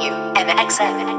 You. MXM.